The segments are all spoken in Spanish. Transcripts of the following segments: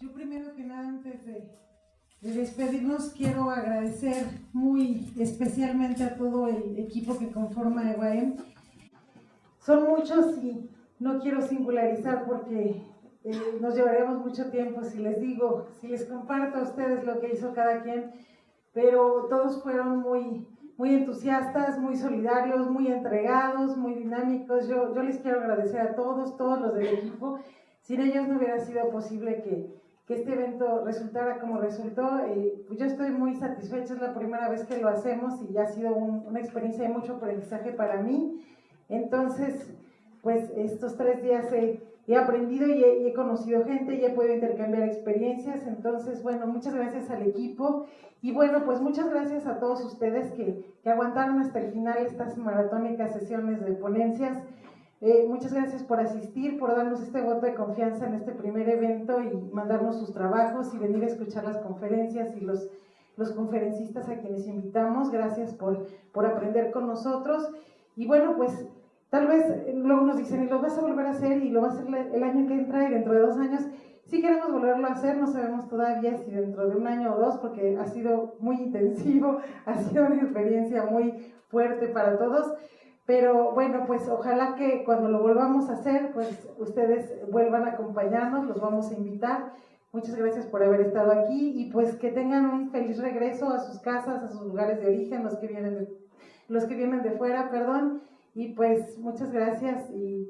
Yo primero que nada, antes de, despedirnos, quiero agradecer muy especialmente a todo el equipo que conforma EWAEM. Son muchos y no quiero singularizar porque eh, nos llevaríamos mucho tiempo si les digo, si les comparto a ustedes lo que hizo cada quien, pero todos fueron muy, muy entusiastas, muy solidarios, muy entregados, muy dinámicos. Yo, yo les quiero agradecer a todos, todos los del equipo. Sin ellos no hubiera sido posible que, que este evento resultara como resultó. Eh, pues yo estoy muy satisfecha, es la primera vez que lo hacemos y ya ha sido una experiencia de mucho aprendizaje para mí. Entonces, pues estos tres días he, he aprendido y he, conocido gente y he podido intercambiar experiencias. Entonces, bueno, muchas gracias al equipo y bueno, pues muchas gracias a todos ustedes que, que aguantaron hasta el final estas maratónicas sesiones de ponencias. Eh, muchas gracias por asistir, por darnos este voto de confianza en este primer evento y mandarnos sus trabajos y venir a escuchar las conferencias y los, los conferencistas a quienes invitamos. Gracias por, por aprender con nosotros. Y bueno, pues tal vez eh, luego nos dicen, y lo vas a volver a hacer y lo vas a hacer el año que entra y dentro de dos años. Si queremos volverlo a hacer, no sabemos todavía si dentro de un año o dos, porque ha sido muy intensivo, ha sido una experiencia muy fuerte para todos. Pero bueno, pues ojalá que cuando lo volvamos a hacer, pues ustedes vuelvan a acompañarnos, los vamos a invitar. Muchas gracias por haber estado aquí y pues que tengan un feliz regreso a sus casas, a sus lugares de origen, los que vienen de, los que vienen de fuera, perdón. Y pues muchas gracias y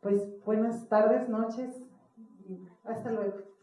pues buenas tardes, noches y hasta luego.